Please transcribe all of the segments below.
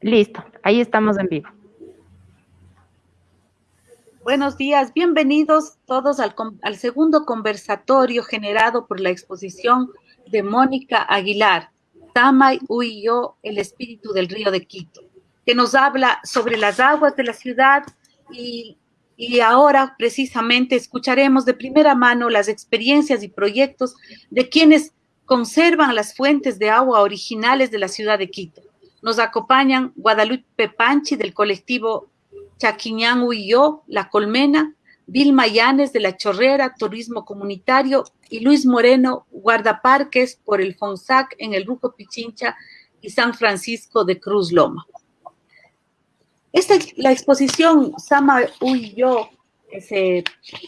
Listo, ahí estamos en vivo. Buenos días, bienvenidos todos al, al, segundo conversatorio generado por la exposición de Mónica Aguilar, Tamay Yo, el espíritu del río de Quito, que nos habla sobre las aguas de la ciudad y, y ahora precisamente escucharemos de primera mano las experiencias y proyectos de quienes conservan las fuentes de agua originales de la ciudad de Quito. Nos acompañan Guadalupe Panchi del colectivo Chaquiñán Huyó, La Colmena, Vilma Llanes de La Chorrera, Turismo Comunitario y Luis Moreno, guardaparques por el FONSAC en el Ruco Pichincha y San Francisco de Cruz Loma. Esta, la exposición Sama Huyó se,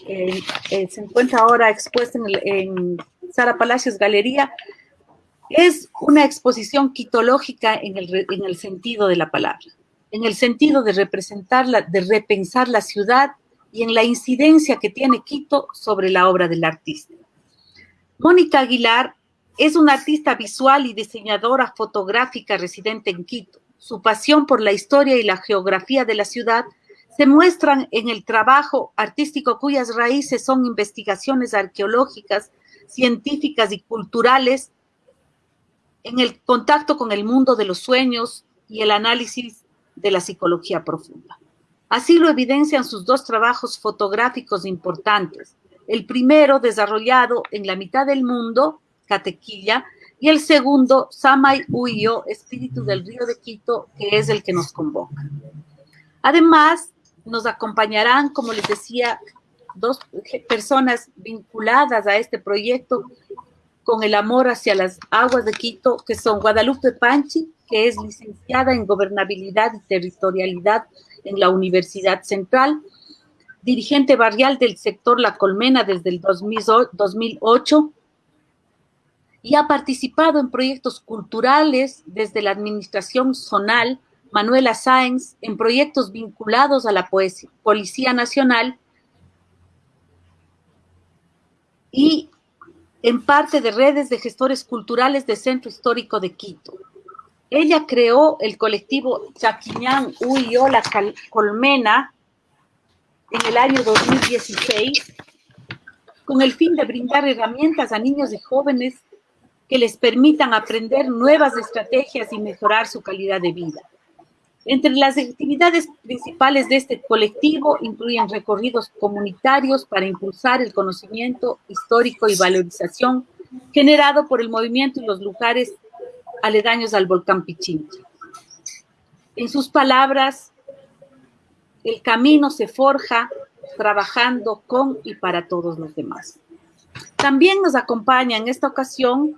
eh, eh, se encuentra ahora expuesta en Sara Palacios Galería, es una exposición quitológica en el, en el sentido de la palabra, en el sentido de representarla, de repensar la ciudad y en la incidencia que tiene Quito sobre la obra del artista. Mónica Aguilar es una artista visual y diseñadora fotográfica residente en Quito. Su pasión por la historia y la geografía de la ciudad se muestran en el trabajo artístico cuyas raíces son investigaciones arqueológicas, científicas y culturales en el contacto con el mundo de los sueños y el análisis de la psicología profunda. Así lo evidencian sus dos trabajos fotográficos importantes. El primero desarrollado en la mitad del mundo, Catequilla, y el segundo, Samay Uyo, Espíritu del Río de Quito, que es el que nos convoca. Además, nos acompañarán, como les decía, dos personas vinculadas a este proyecto con el amor hacia las aguas de Quito, que son Guadalupe Panchi, que es licenciada en Gobernabilidad y Territorialidad en la Universidad Central, dirigente barrial del sector La Colmena desde el 2008 y ha participado en proyectos culturales desde la administración zonal, Manuela Sáenz, en proyectos vinculados a la Policía Nacional y en parte de redes de gestores culturales del Centro Histórico de Quito. Ella creó el colectivo Chaquiñán Uyola Colmena en el año 2016 con el fin de brindar herramientas a niños y jóvenes que les permitan aprender nuevas estrategias y mejorar su calidad de vida. Entre las actividades principales de este colectivo incluyen recorridos comunitarios para impulsar el conocimiento histórico y valorización generado por el movimiento y los lugares aledaños al volcán Pichincha. En sus palabras, el camino se forja trabajando con y para todos los demás. También nos acompaña en esta ocasión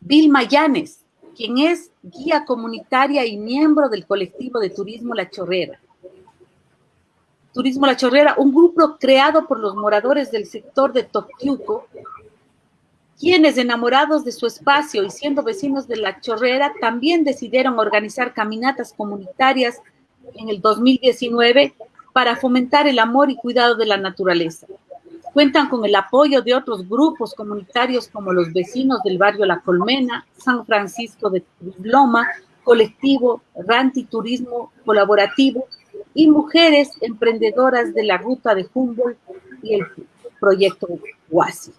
Vilma Llanes, quien es guía comunitaria y miembro del colectivo de Turismo La Chorrera. Turismo La Chorrera, un grupo creado por los moradores del sector de Toquiuco, quienes enamorados de su espacio y siendo vecinos de La Chorrera, también decidieron organizar caminatas comunitarias en el 2019 para fomentar el amor y cuidado de la naturaleza. Cuentan con el apoyo de otros grupos comunitarios como los vecinos del barrio La Colmena, San Francisco de Loma, Colectivo Ranti Turismo Colaborativo y mujeres emprendedoras de la ruta de Humboldt y el proyecto Huasi.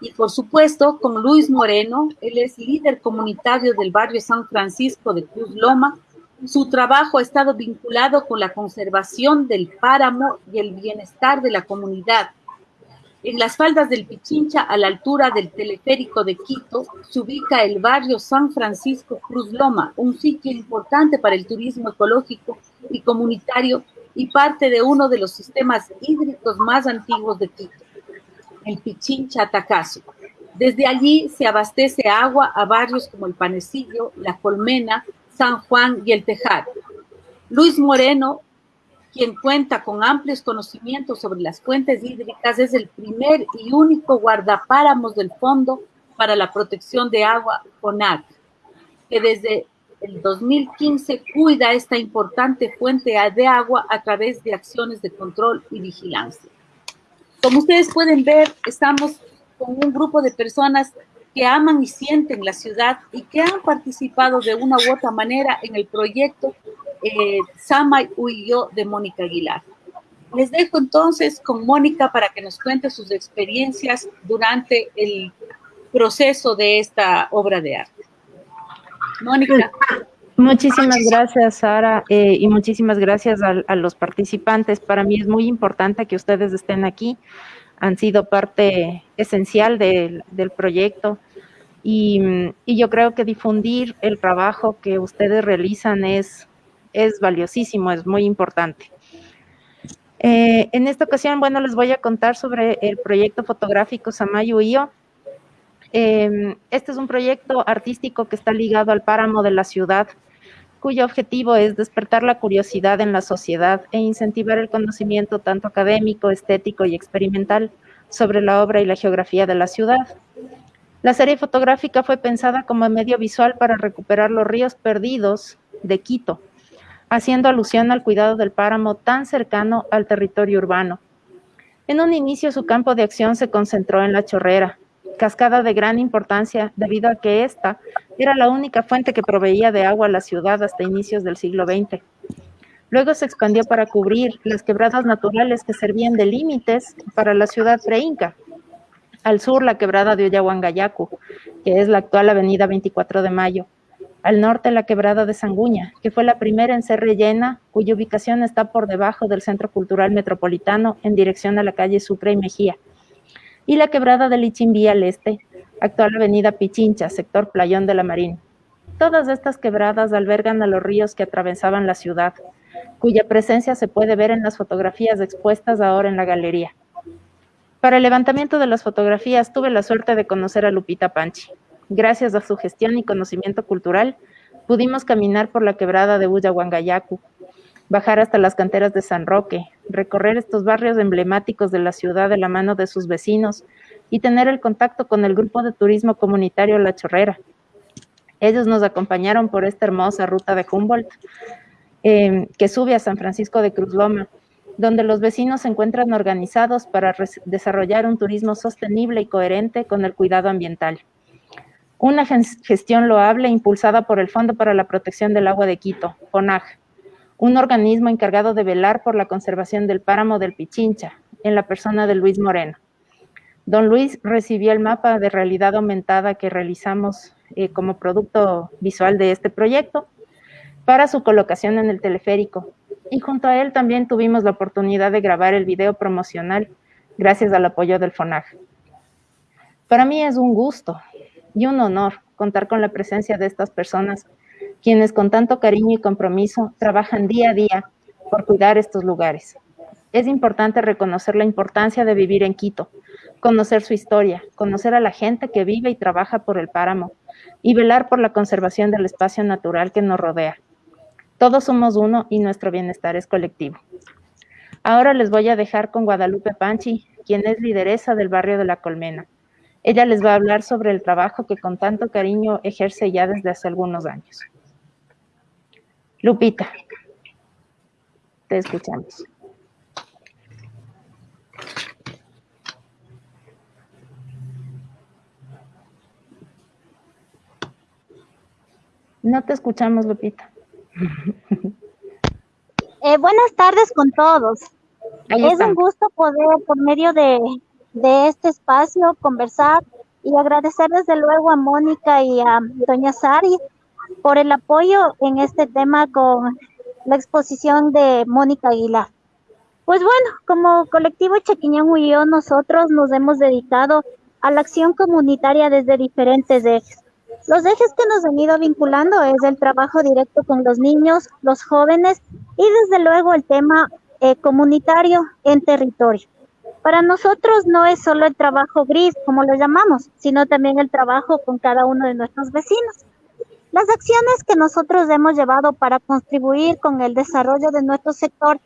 Y por supuesto, con Luis Moreno, él es líder comunitario del barrio San Francisco de Cruz Loma. Su trabajo ha estado vinculado con la conservación del páramo y el bienestar de la comunidad, en las faldas del Pichincha, a la altura del teleférico de Quito, se ubica el barrio San Francisco Cruz Loma, un sitio importante para el turismo ecológico y comunitario y parte de uno de los sistemas hídricos más antiguos de Quito, el Pichincha Tacazo. Desde allí se abastece agua a barrios como el Panecillo, La Colmena, San Juan y el Tejar. Luis Moreno quien cuenta con amplios conocimientos sobre las fuentes hídricas, es el primer y único guardapáramos del Fondo para la Protección de Agua, FONAC, que desde el 2015 cuida esta importante fuente de agua a través de acciones de control y vigilancia. Como ustedes pueden ver, estamos con un grupo de personas que aman y sienten la ciudad y que han participado de una u otra manera en el proyecto eh, Sama y yo de Mónica Aguilar. Les dejo entonces con Mónica para que nos cuente sus experiencias durante el proceso de esta obra de arte. Mónica. Muchísimas gracias, Sara, eh, y muchísimas gracias a, los participantes. Para mí es muy importante que ustedes estén aquí. Han sido parte esencial del, proyecto. Y, yo creo que difundir el trabajo que ustedes realizan es, es valiosísimo, es muy importante. Eh, en esta ocasión, bueno, les voy a contar sobre el proyecto fotográfico Samayu Io. Em, este es un proyecto artístico que está ligado al páramo de la ciudad, cuyo objetivo es despertar la curiosidad en la sociedad e incentivar el conocimiento tanto académico, estético y experimental sobre la obra y la geografía de la ciudad. La serie fotográfica fue pensada como medio visual para recuperar los ríos perdidos de Quito, haciendo alusión al cuidado del páramo tan cercano al territorio urbano. En un inicio su campo de acción se concentró en la chorrera, cascada de gran importancia debido a que esta era la única fuente que proveía de agua a la ciudad hasta inicios del siglo XX. Luego se expandió para cubrir las quebradas naturales que servían de límites para la ciudad preinca. Al sur, la quebrada de Oyahuangayacu, que es la actual avenida 24 de Mayo, al norte la quebrada de Sanguña, que fue la primera en ser rellena, cuya ubicación está por debajo del Centro Cultural Metropolitano en dirección a la calle Sucre y Mejía, y la quebrada de Lichimbí al este, actual avenida Pichincha, sector Playón de la Marina. Todas estas quebradas albergan a los ríos que atravesaban la ciudad, cuya presencia se puede ver en las fotografías expuestas ahora en la galería. Para el levantamiento de las fotografías tuve la suerte de conocer a Lupita Panchi, Gracias a su gestión y conocimiento cultural, pudimos caminar por la quebrada de Huangayacu, bajar hasta las canteras de San Roque, recorrer estos barrios emblemáticos de la ciudad de la mano de sus vecinos y tener el contacto con el grupo de turismo comunitario La Chorrera. Ellos nos acompañaron por esta hermosa ruta de Humboldt eh, que sube a San Francisco de Cruz Loma, donde los vecinos se encuentran organizados para desarrollar un turismo sostenible y coherente con el cuidado ambiental. Una gestión loable impulsada por el Fondo para la Protección del Agua de Quito, FONAG, un organismo encargado de velar por la conservación del páramo del Pichincha, en la persona de Luis Moreno. Don Luis recibió el mapa de realidad aumentada que realizamos eh, como producto visual de este proyecto para su colocación en el teleférico. Y junto a él también tuvimos la oportunidad de grabar el video promocional gracias al apoyo del FONAG. Para mí es un gusto y un honor contar con la presencia de estas personas, quienes con tanto cariño y compromiso trabajan día a día por cuidar estos lugares. Es importante reconocer la importancia de vivir en Quito, conocer su historia, conocer a la gente que vive y trabaja por el páramo y velar por la conservación del espacio natural que nos rodea. Todos somos uno y nuestro bienestar es colectivo. Ahora les voy a dejar con Guadalupe Panchi, quien es lideresa del barrio de La Colmena. Ella les va a hablar sobre el trabajo que con tanto cariño ejerce ya desde hace algunos años. Lupita, te escuchamos. No te escuchamos, Lupita. Eh, buenas tardes con todos. es un gusto poder, por medio de de este espacio, conversar y agradecer desde luego a Mónica y a Doña Sari por el apoyo en este tema con la exposición de Mónica Aguilar. Pues bueno, como colectivo Chequiñán Huyó, nosotros nos hemos dedicado a la acción comunitaria desde diferentes ejes. Los ejes que nos han ido vinculando es el trabajo directo con los niños, los jóvenes y desde luego el tema eh, comunitario en territorio. Para nosotros no es solo el trabajo gris, como lo llamamos, sino también el trabajo con cada uno de nuestros vecinos. Las acciones que nosotros hemos llevado para contribuir con el desarrollo de nuestro sector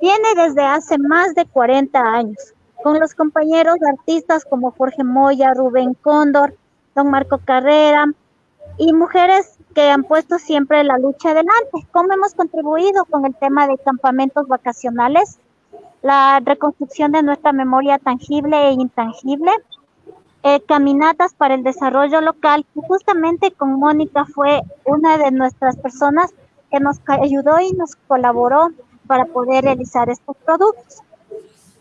viene desde hace más de 40 años, con los compañeros artistas como Jorge Moya, Rubén Cóndor, don Marco Carrera y mujeres que han puesto siempre la lucha adelante. ¿Cómo hemos contribuido con el tema de campamentos vacacionales? La reconstrucción de nuestra memoria tangible e intangible, eh, caminatas para el desarrollo local. Justamente con Mónica fue una de nuestras personas que nos ayudó y nos colaboró para poder realizar estos productos.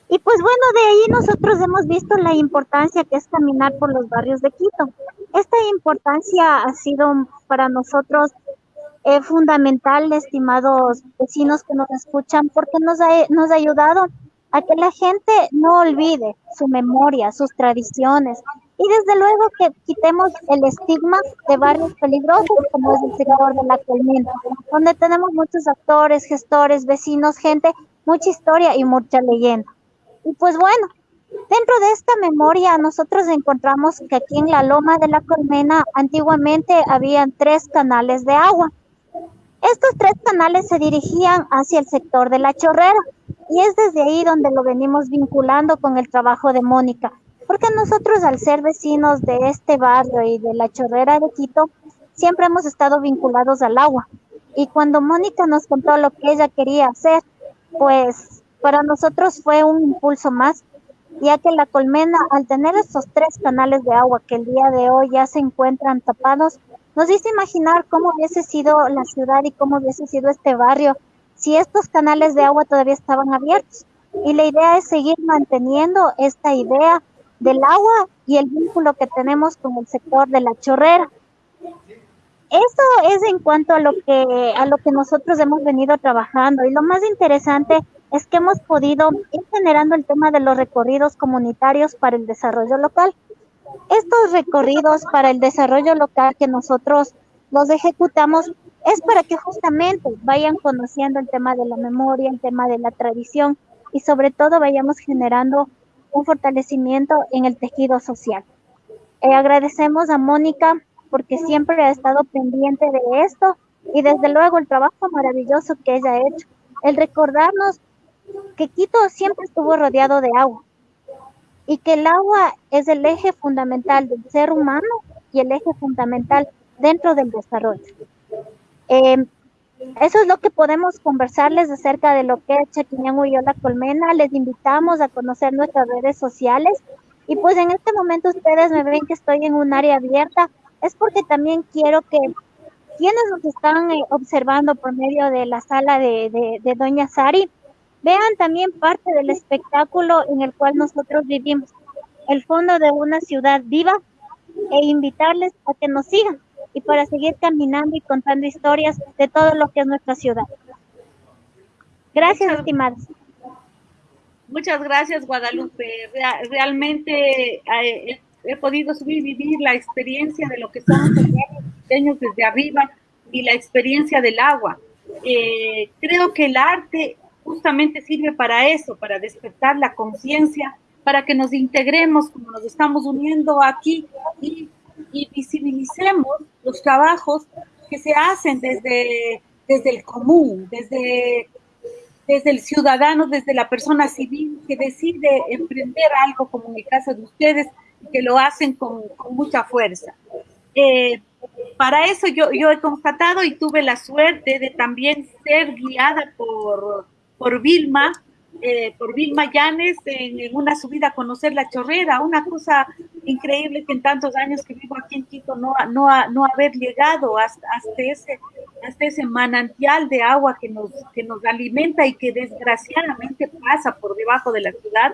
Y pues bueno, de ahí nosotros hemos visto la importancia que es caminar por los barrios de Quito. Esta importancia ha sido para nosotros eh, fundamental, estimados vecinos que nos escuchan, porque nos ha, nos ha ayudado a que la gente no olvide su memoria, sus tradiciones, y desde luego que quitemos el estigma de barrios peligrosos como es el sector de la colmena, donde tenemos muchos actores, gestores, vecinos, gente, mucha historia y mucha leyenda. Y pues bueno, dentro de esta memoria nosotros encontramos que aquí en la Loma de la Colmena antiguamente habían tres canales de agua. Estos tres canales se dirigían hacia el sector de la Chorrera y es desde ahí donde lo venimos vinculando con el trabajo de Mónica, porque nosotros al ser vecinos de este barrio y de la Chorrera de Quito, siempre hemos estado vinculados al agua. Y cuando Mónica nos contó lo que ella quería hacer, pues para nosotros fue un impulso más, ya que la colmena, al tener estos tres canales de agua que el día de hoy ya se encuentran tapados, nos hizo imaginar cómo hubiese sido la ciudad y cómo hubiese sido este barrio si estos canales de agua todavía estaban abiertos. Y la idea es seguir manteniendo esta idea del agua y el vínculo que tenemos con el sector de la chorrera. Eso es en cuanto a lo que a lo que nosotros hemos venido trabajando y lo más interesante es que hemos podido ir generando el tema de los recorridos comunitarios para el desarrollo local. Estos recorridos para el desarrollo local que nosotros los ejecutamos es para que justamente vayan conociendo el tema de la memoria, el tema de la tradición y sobre todo vayamos generando un fortalecimiento en el tejido social. Eh, agradecemos a Mónica porque siempre ha estado pendiente de esto y desde luego el trabajo maravilloso que ella ha hecho, el recordarnos que Quito siempre estuvo rodeado de agua y que el agua es el eje fundamental del ser humano y el eje fundamental dentro del desarrollo. Em, eso es lo que podemos conversarles acerca de lo que es Chaquiñán la Colmena. Les invitamos a conocer nuestras redes sociales. Y pues en este momento ustedes me ven que estoy en un área abierta. Es porque también quiero que quienes nos están eh, observando por medio de la sala de, de Doña Sari, Vean también parte del espectáculo en el cual nosotros vivimos, el fondo de una ciudad viva, e invitarles a que nos sigan y para seguir caminando y contando historias de todo lo que es nuestra ciudad. Gracias, estimados. Muchas gracias, Guadalupe. realmente eh, he, podido subir vivir la experiencia de lo que son los pequeños desde arriba y la experiencia del agua. Eh, creo que el arte justamente sirve para eso, para despertar la conciencia, para que nos integremos como nos estamos uniendo aquí y, visibilicemos los trabajos que se hacen desde, desde el común, desde, desde el ciudadano, desde la persona civil que decide emprender algo como en el caso de ustedes, que lo hacen con, mucha fuerza. Eh, para eso yo, yo he constatado y tuve la suerte de también ser guiada por, por Vilma, eh, por Vilma Llanes en, una subida a conocer la chorrera, una cosa increíble que en tantos años que vivo aquí en Quito no, no, no haber llegado hasta, ese, hasta ese manantial de agua que nos, que nos alimenta y que desgraciadamente pasa por debajo de la ciudad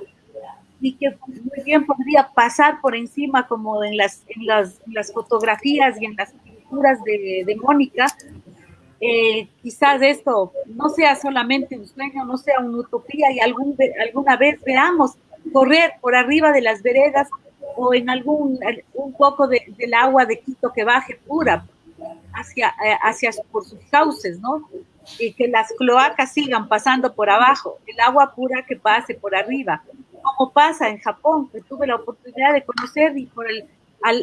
y que muy bien podría pasar por encima como en las, en las, las fotografías y en las pinturas de, de Mónica, eh, quizás esto no sea solamente un sueño, no sea una utopía y algún, alguna vez veamos correr por arriba de las veredas o en algún un poco de, del agua de Quito que baje pura hacia, eh, hacia por sus cauces, ¿no? Y que las cloacas sigan pasando por abajo, el agua pura que pase por arriba, como pasa en Japón, que tuve la oportunidad de conocer y por el,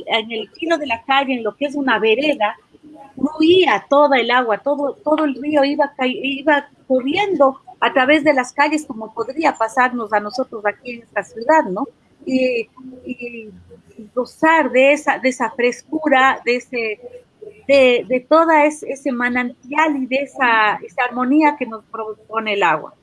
en el kilo de la calle, en lo que es una vereda, fluía toda el agua, todo, todo el río iba, iba corriendo a través de las calles como podría pasarnos a nosotros aquí en esta ciudad, ¿no? Y, gozar de esa, de esa frescura, de ese, de, de toda ese, manantial y de esa, esa armonía que nos propone el agua.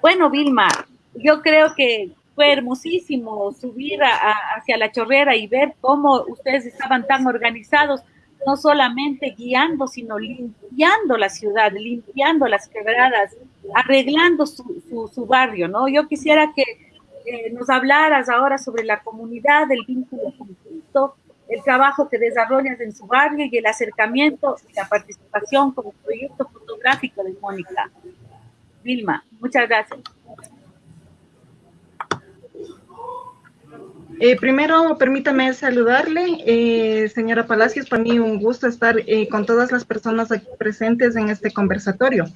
Bueno, Vilma, yo creo que fue hermosísimo subir hacia la chorrera y ver cómo ustedes estaban tan organizados, no solamente guiando, sino limpiando la ciudad, limpiando las quebradas, arreglando su, su, barrio, ¿no? Yo quisiera que nos hablaras ahora sobre la comunidad, el vínculo conjunto, el trabajo que desarrollas en su barrio y el acercamiento y la participación como proyecto fotográfico de Mónica. Vilma, muchas gracias. Eh, primero, permítame saludarle, eh, señora Palacios, para mí un gusto estar eh, con todas las personas aquí presentes en este conversatorio.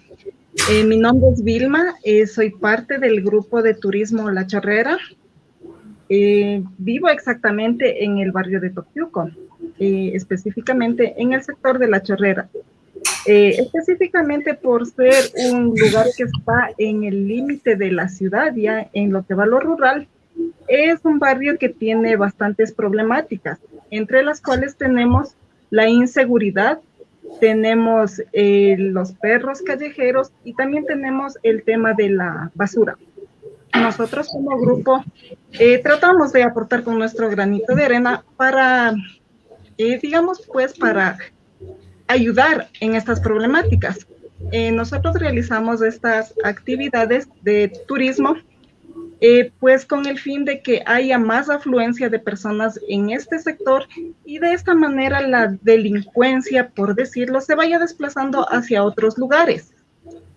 mi nombre es Vilma, soy parte del grupo de turismo La Chorrera. vivo exactamente en el barrio de Toctiuco, específicamente en el sector de La Chorrera. específicamente por ser un lugar que está en el límite de la ciudad, ya en lo que va lo rural, es un barrio que tiene bastantes problemáticas, entre las cuales tenemos la inseguridad, tenemos eh, los perros callejeros y también tenemos el tema de la basura. Nosotros como grupo eh, tratamos de aportar con nuestro granito de arena para, eh, digamos, pues para ayudar en estas problemáticas. nosotros realizamos estas actividades de turismo eh, pues con el fin de que haya más afluencia de personas en este sector y de esta manera la delincuencia, por decirlo, se vaya desplazando hacia otros lugares.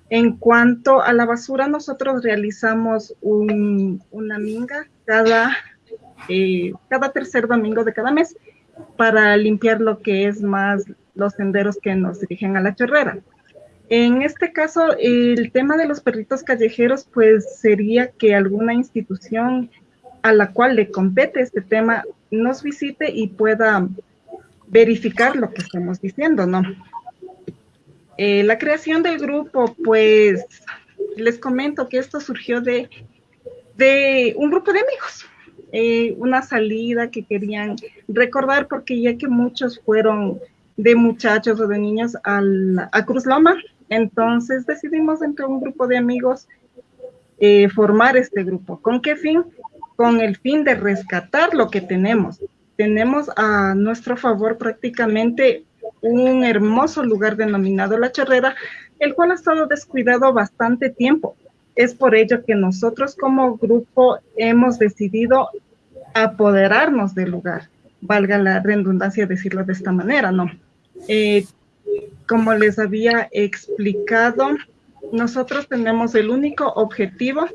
En cuanto a la basura, nosotros realizamos una minga cada, eh, cada tercer domingo de cada mes para limpiar lo que es más los senderos que nos dirigen a la chorrera. En este caso, el tema de los perritos callejeros, pues sería que alguna institución a la cual le compete este tema nos visite y pueda verificar lo que estamos diciendo, ¿no? Eh, la creación del grupo, pues les comento que esto surgió de, de un grupo de amigos, eh, una salida que querían recordar porque ya que muchos fueron de muchachos o de niños al, a Cruz Loma, entonces decidimos entre un grupo de amigos eh, formar este grupo. ¿Con qué fin? Con el fin de rescatar lo que tenemos. Tenemos a nuestro favor prácticamente un hermoso lugar denominado La Chorrera, el cual ha estado descuidado bastante tiempo. Es por ello que nosotros como grupo hemos decidido apoderarnos del lugar, valga la redundancia decirlo de esta manera, ¿no? Eh, como les había explicado, nosotros tenemos el único objetivo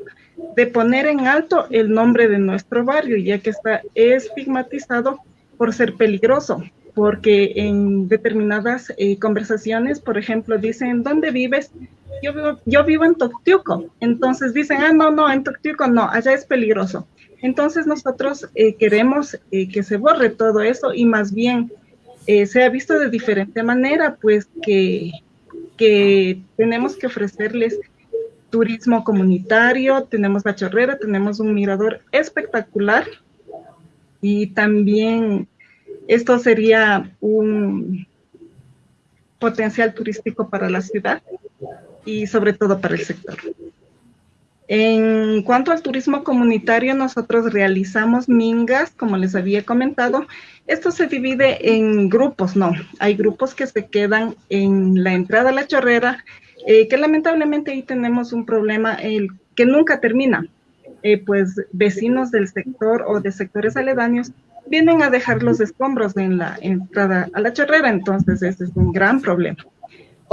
de poner en alto el nombre de nuestro barrio, ya que está estigmatizado por ser peligroso, porque en determinadas eh, conversaciones, por ejemplo, dicen, ¿dónde vives? Yo vivo, yo vivo en Toctiuco. Entonces dicen, ah, no, no, en Toctiuco no, allá es peligroso. Entonces nosotros eh, queremos eh, que se borre todo eso y más bien eh, se ha visto de diferente manera, pues que, que tenemos que ofrecerles turismo comunitario, tenemos la chorrera, tenemos un mirador espectacular y también esto sería un potencial turístico para la ciudad y sobre todo para el sector. En cuanto al turismo comunitario, nosotros realizamos mingas, como les había comentado. Esto se divide en grupos, no. Hay grupos que se quedan en la entrada a la chorrera, eh, que lamentablemente ahí tenemos un problema que nunca termina. Eh, pues vecinos del sector o de sectores aledaños vienen a dejar los escombros en la entrada a la chorrera, entonces ese es un gran problema.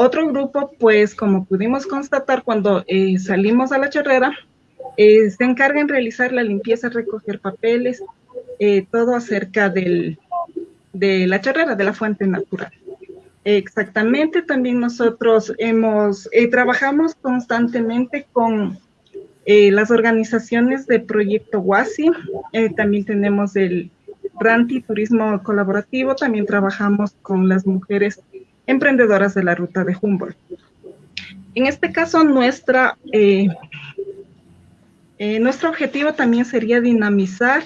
Otro grupo, pues como pudimos constatar cuando eh, salimos a la chorrera, eh, se encarga en realizar la limpieza, recoger papeles, eh, todo acerca del, de la chorrera, de la fuente natural. Exactamente, también nosotros hemos, trabajamos constantemente con las organizaciones de Proyecto WASI, también tenemos el Ranti Turismo Colaborativo, también trabajamos con las mujeres emprendedoras de la ruta de Humboldt. En este caso, nuestra, eh, eh, nuestro objetivo también sería dinamizar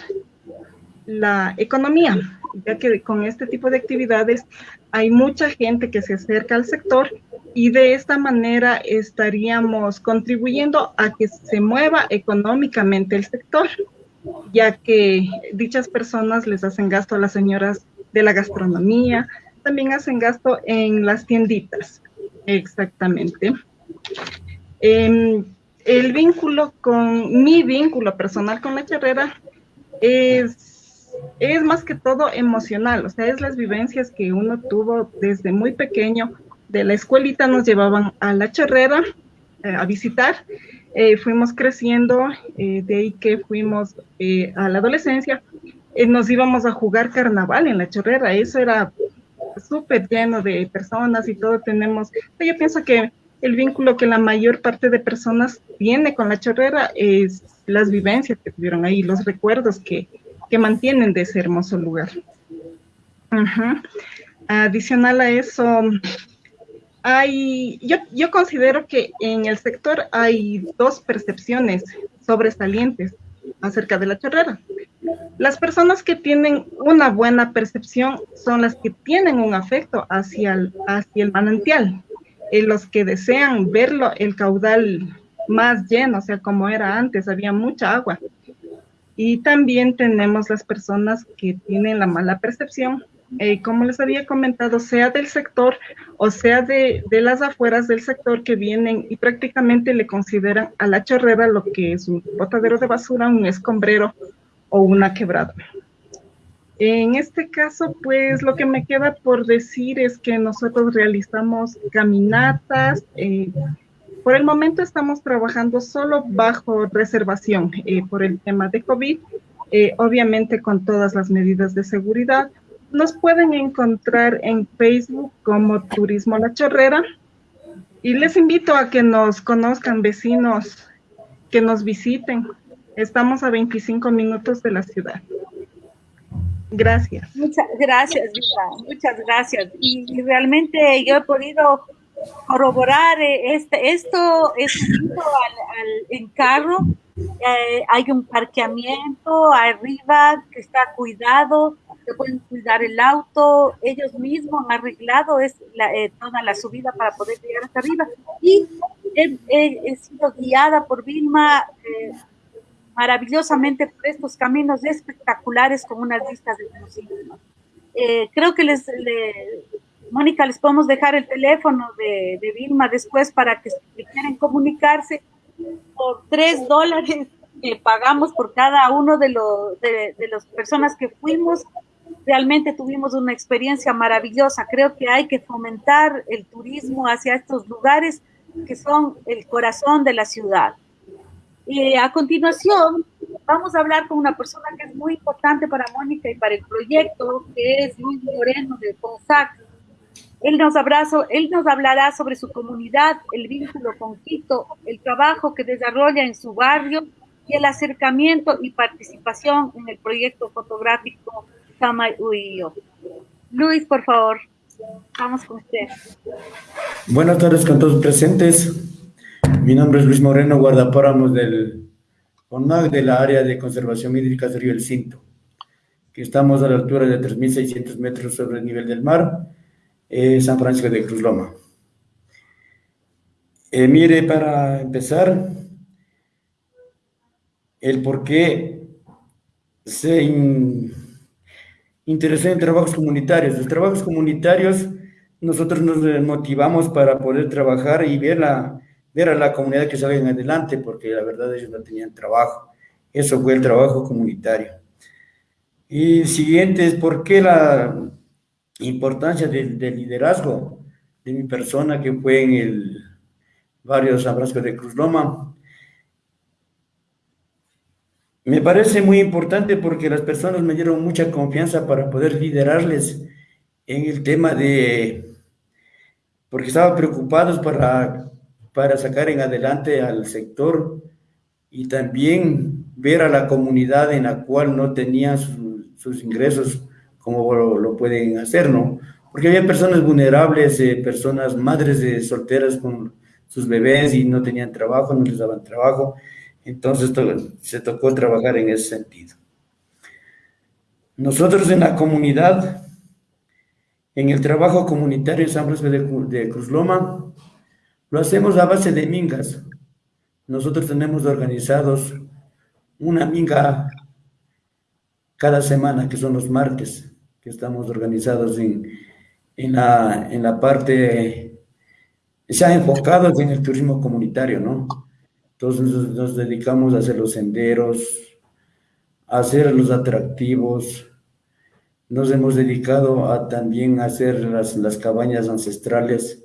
la economía, ya que con este tipo de actividades hay mucha gente que se acerca al sector y de esta manera estaríamos contribuyendo a que se mueva económicamente el sector. ya que dichas personas les hacen gasto a las señoras de la gastronomía, también hacen gasto en las tienditas, exactamente. Em, el vínculo con, mi vínculo personal con la charrera es, es más que todo emocional, o sea, es las vivencias que uno tuvo desde muy pequeño. De la escuelita nos llevaban a la charrera eh, a visitar, eh, fuimos creciendo, eh, de ahí que fuimos a la adolescencia, nos íbamos a jugar carnaval en la charrera, eso era súper lleno de personas y todo tenemos, yo pienso que el vínculo que la mayor parte de personas tiene con la chorrera es las vivencias que tuvieron ahí, los recuerdos que, que mantienen de ese hermoso lugar. Adicional a eso, hay, yo, yo considero que en el sector hay dos percepciones sobresalientes acerca de la chorrera. Las personas que tienen una buena percepción son las que tienen un afecto hacia el, hacia el manantial, los que desean verlo, el caudal más lleno, o sea, como era antes, había mucha agua. Y también tenemos las personas que tienen la mala percepción, eh, como les había comentado, sea del sector o sea de, de, las afueras del sector que vienen y prácticamente le consideran a la chorrera lo que es un botadero de basura, un escombrero o una quebrada. En este caso, pues lo que me queda por decir es que nosotros realizamos caminatas. Eh, por el momento estamos trabajando solo bajo reservación eh, por el tema de COVID, eh, obviamente con todas las medidas de seguridad. Nos pueden encontrar en Facebook como Turismo La Chorrera y les invito a que nos conozcan vecinos, que nos visiten. Estamos a 25 minutos de la ciudad. Gracias. Muchas gracias, Muchas gracias. Y, realmente yo he podido corroborar eh, este, esto, es al, en carro. Eh, hay un parqueamiento arriba que está cuidado, que pueden cuidar el auto, ellos mismos han arreglado es eh, toda la subida para poder llegar hasta arriba. Y he, sido guiada por Vilma maravillosamente por estos caminos espectaculares con unas vistas de eh, creo que les, Mónica, les podemos dejar el teléfono de, de Vilma después para que si quieren comunicarse por tres dólares que pagamos por cada uno de, los de, de las personas que fuimos. Realmente tuvimos una experiencia maravillosa. Creo que hay que fomentar el turismo hacia estos lugares que son el corazón de la ciudad. Y a continuación, vamos a hablar con una persona que es muy importante para Mónica y para el proyecto, que es Luis Moreno de CONSAC. Él nos, abrazo, él nos hablará sobre su comunidad, el vínculo con Quito, el trabajo que desarrolla en su barrio y el acercamiento y participación en el proyecto fotográfico Samay Uyo. Luis, por favor, vamos con usted. Buenas tardes con todos presentes. Mi nombre es Luis Moreno, guardapáramos del CONAC de la área de conservación hídrica del río El Cinto, que estamos a la altura de 3.600 metros sobre el nivel del mar, eh, San Francisco de Cruz Loma. Eh, mire, para empezar, el por qué se interesó en trabajos comunitarios. Los trabajos comunitarios, nosotros nos motivamos para poder trabajar y ver la ver a la comunidad que salgan adelante, porque la verdad ellos no tenían trabajo. Eso fue el trabajo comunitario. Y siguiente es por qué la importancia del, liderazgo de mi persona que fue en el barrio San Francisco de Cruz Loma. Me parece muy importante porque las personas me dieron mucha confianza para poder liderarles en el tema de, porque estaban preocupados para para sacar en adelante al sector y también ver a la comunidad en la cual no tenía sus ingresos como lo, pueden hacer, ¿no? Porque había personas vulnerables, eh, personas madres de solteras con sus bebés y no tenían trabajo, no les daban trabajo. Entonces se tocó trabajar en ese sentido. Nosotros en la comunidad, en el trabajo comunitario en San Francisco de Cruz Loma, lo hacemos a base de mingas. Nosotros tenemos organizados una minga cada semana, que son los martes, que estamos organizados en, en, la, en la parte, se ha enfocado en el turismo comunitario, ¿no? Entonces nos dedicamos a hacer los senderos, a hacer los atractivos, nos hemos dedicado a también hacer las, las cabañas ancestrales,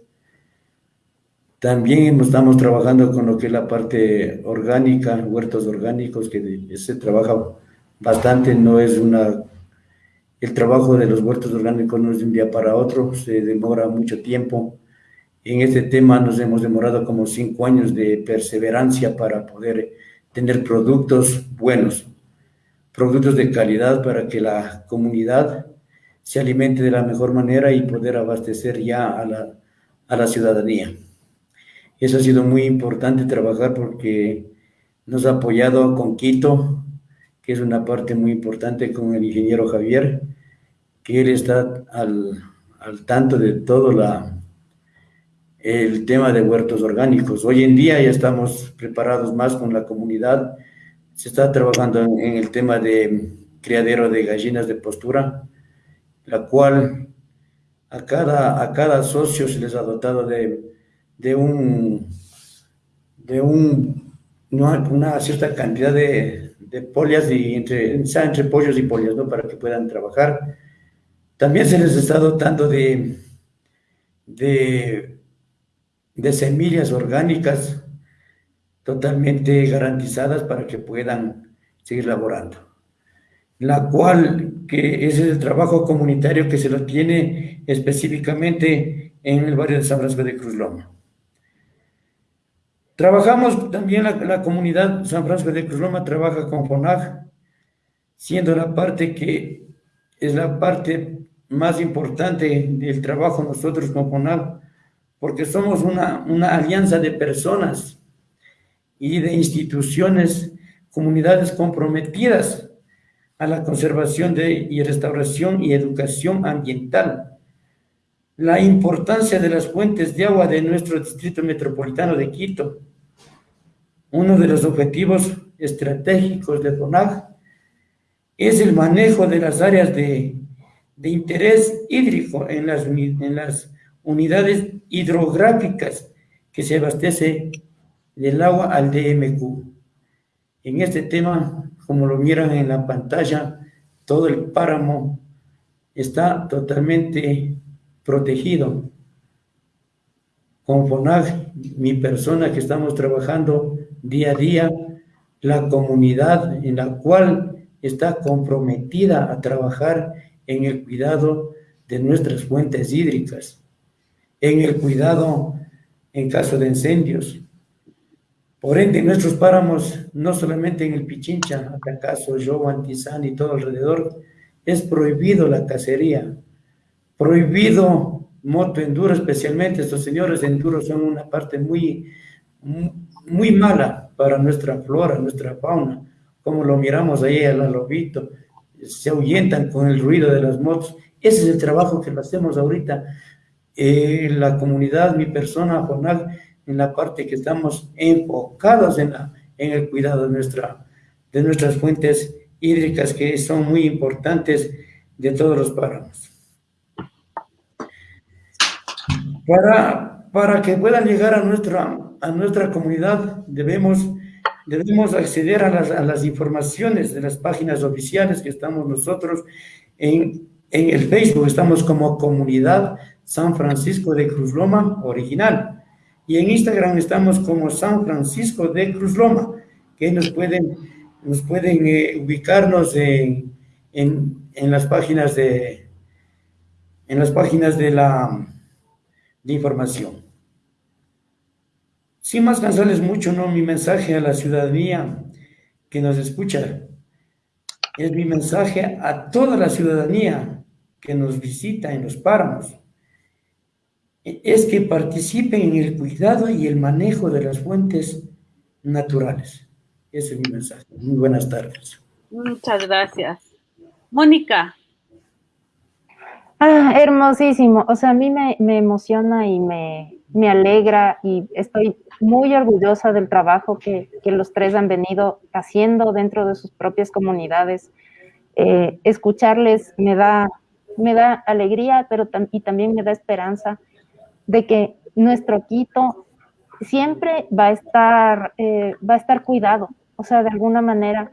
también estamos trabajando con lo que es la parte orgánica, huertos orgánicos, que se trabaja bastante, no es una... El trabajo de los huertos orgánicos no es de un día para otro, se demora mucho tiempo. En este tema nos hemos demorado como cinco años de perseverancia para poder tener productos buenos, productos de calidad para que la comunidad se alimente de la mejor manera y poder abastecer ya a la, a la ciudadanía. Eso ha sido muy importante trabajar porque nos ha apoyado con Quito, que es una parte muy importante con el ingeniero Javier, que él está al, tanto de todo la, el tema de huertos orgánicos. Hoy en día ya estamos preparados más con la comunidad, se está trabajando en, en el tema de criadero de gallinas de postura, la cual a cada, a cada socio se les ha dotado de de un, de un, una cierta cantidad de, de polias y entre, entre pollos y polias, ¿no? Para que puedan trabajar. También se les está dotando de, de, semillas orgánicas totalmente garantizadas para que puedan seguir laborando. La cual, que es el trabajo comunitario que se lo tiene específicamente en el barrio de San Francisco de Cruz Loma. Trabajamos también la, comunidad San Francisco de Cruz Loma trabaja con FONAG, siendo la parte que es la parte más importante del trabajo nosotros con FONAG, porque somos una, una alianza de personas y de instituciones, comunidades comprometidas a la conservación de, y restauración y educación ambiental. La importancia de las fuentes de agua de nuestro distrito metropolitano de Quito, uno de los objetivos estratégicos de FONAG es el manejo de las áreas de, interés hídrico en las, en las unidades hidrográficas que se abastece del agua al DMQ. En este tema, como lo miran en la pantalla, todo el páramo está totalmente protegido. Con FONAG, mi persona que estamos trabajando día a día la comunidad en la cual está comprometida a trabajar en el cuidado de nuestras fuentes hídricas, en el cuidado en caso de incendios. Por ende, nuestros páramos, no solamente en el Pichincha, Atacazo, Yo, Antizán y todo alrededor, es prohibido la cacería, prohibido moto enduro, especialmente estos señores enduro son una parte muy, muy mala para nuestra flora, nuestra fauna, como lo miramos ahí al lobito, se ahuyentan con el ruido de las motos. Ese es el trabajo que lo hacemos ahorita. Eh, la comunidad, mi persona, Jonal, en la parte que estamos enfocados en, la, el cuidado de nuestras fuentes hídricas que son muy importantes de todos los páramos. Para, para que puedan llegar a nuestra a nuestra comunidad debemos, debemos acceder a las, a las informaciones de las páginas oficiales que estamos nosotros en, en el Facebook, estamos como Comunidad San Francisco de Cruz Loma Original. Y en Instagram estamos como San Francisco de Cruz Loma, que nos pueden, nos pueden eh, ubicarnos en, en, en, las páginas de en las páginas de la de información. Sin más cansarles mucho, ¿no? Mi mensaje a la ciudadanía que nos escucha es mi mensaje a toda la ciudadanía que nos visita en los páramos. Es que participen en el cuidado y el manejo de las fuentes naturales. Ese es mi mensaje. Muy buenas tardes. Muchas gracias. Mónica. Ah, hermosísimo. O sea, a mí me, me emociona y me, me alegra y estoy muy orgullosa del trabajo que, los tres han venido haciendo dentro de sus propias comunidades. Eh, escucharles me da, me da alegría, pero y también me da esperanza de que nuestro Quito siempre va a estar, eh, va a estar cuidado, o sea, de alguna manera,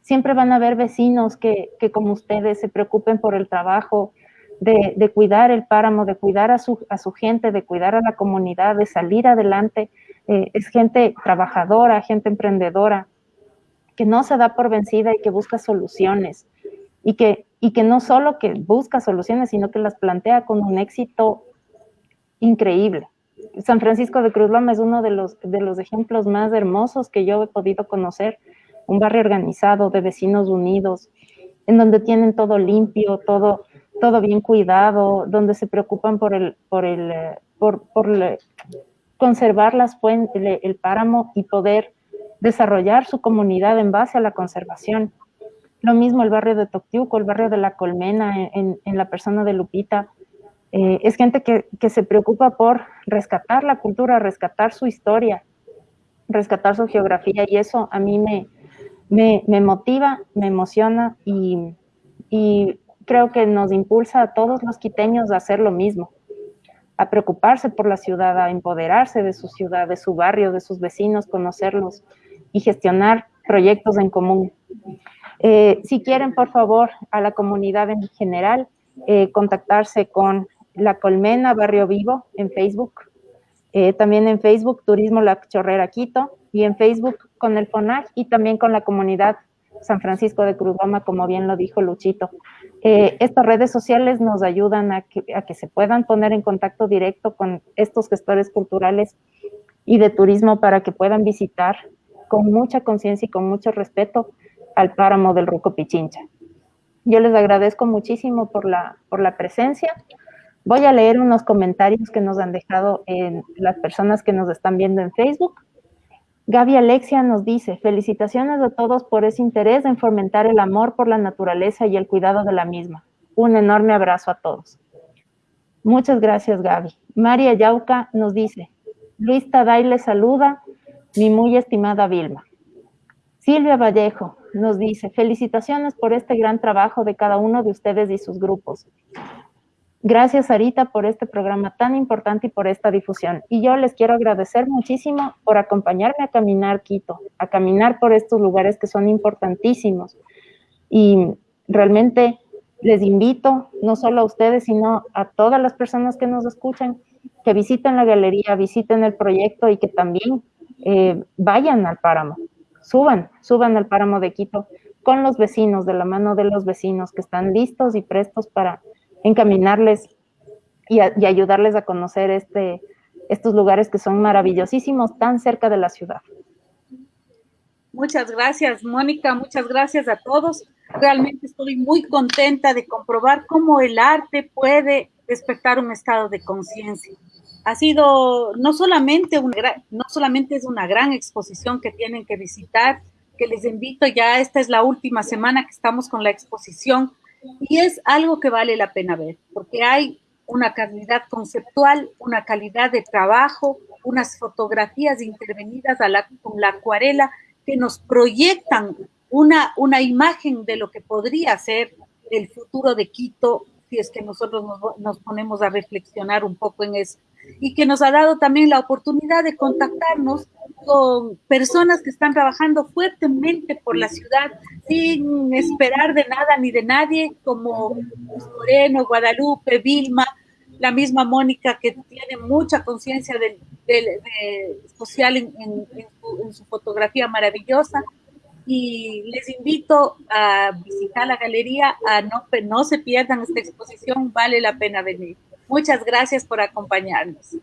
siempre van a haber vecinos que, que como ustedes se preocupen por el trabajo, de, de, cuidar el páramo, de cuidar a su, a su gente, de cuidar a la comunidad, de salir adelante. Eh, es gente trabajadora, gente emprendedora, que no se da por vencida y que busca soluciones. Y que, y que no solo que busca soluciones, sino que las plantea con un éxito increíble. San Francisco de Cruz Loma es uno de los, de los ejemplos más hermosos que yo he podido conocer, un barrio organizado de vecinos unidos, en donde tienen todo limpio, todo, todo bien cuidado, donde se preocupan por el, por el, eh, por, por conservar las fuentes, el, páramo y poder desarrollar su comunidad en base a la conservación. Lo mismo el barrio de Toctiuco, el barrio de La Colmena, en, la persona de Lupita, eh, es gente que, se preocupa por rescatar la cultura, rescatar su historia, rescatar su geografía y eso a mí me, me, motiva, me emociona y, creo que nos impulsa a todos los quiteños a hacer lo mismo, a preocuparse por la ciudad, a empoderarse de su ciudad, de su barrio, de sus vecinos, conocerlos y gestionar proyectos en común. Eh, si quieren, por favor, a la comunidad en general, eh, contactarse con la Colmena Barrio Vivo en Facebook. Eh, también en Facebook Turismo La Chorrera Quito y en Facebook con el FONAG y también con la comunidad San Francisco de Cruzoma, como bien lo dijo Luchito. Eh, estas redes sociales nos ayudan a que, se puedan poner en contacto directo con estos gestores culturales y de turismo para que puedan visitar con mucha conciencia y con mucho respeto al páramo del Ruco Pichincha. Yo les agradezco muchísimo por la, por la presencia. Voy a leer unos comentarios que nos han dejado en las personas que nos están viendo en Facebook. Gaby Alexia nos dice, felicitaciones a todos por ese interés en fomentar el amor por la naturaleza y el cuidado de la misma. Un enorme abrazo a todos. Muchas gracias, Gaby. María Yauca nos dice, Luis Taday le saluda, mi muy estimada Vilma. Silvia Vallejo nos dice, felicitaciones por este gran trabajo de cada uno de ustedes y sus grupos. Gracias, Sarita, por este programa tan importante y por esta difusión. Y yo les quiero agradecer muchísimo por acompañarme a caminar Quito, a caminar por estos lugares que son importantísimos. Y realmente les invito, no solo a ustedes, sino a todas las personas que nos escuchan, que visiten la galería, visiten el proyecto y que también eh, vayan al páramo, suban, suban al páramo de Quito con los vecinos, de la mano de los vecinos que están listos y prestos para encaminarles y, ayudarles a conocer este, estos lugares que son maravillosísimos, tan cerca de la ciudad. Muchas gracias, Mónica, muchas gracias a todos. Realmente estoy muy contenta de comprobar cómo el arte puede despertar un estado de conciencia. Ha sido no solamente, una, no solamente es una gran exposición que tienen que visitar, que les invito ya, esta es la última semana que estamos con la exposición, y es algo que vale la pena ver, porque hay una calidad conceptual, una calidad de trabajo, unas fotografías intervenidas a la, con la acuarela que nos proyectan una, una imagen de lo que podría ser el futuro de Quito si es que nosotros nos, nos, ponemos a reflexionar un poco en eso. Y que nos ha dado también la oportunidad de contactarnos con personas que están trabajando fuertemente por la ciudad sin esperar de nada ni de nadie, como Moreno, Guadalupe, Vilma, la misma Mónica que tiene mucha conciencia del, social en, su, fotografía maravillosa. Y les invito a visitar la galería, a no, no se pierdan esta exposición, vale la pena venir. Muchas gracias por acompañarnos.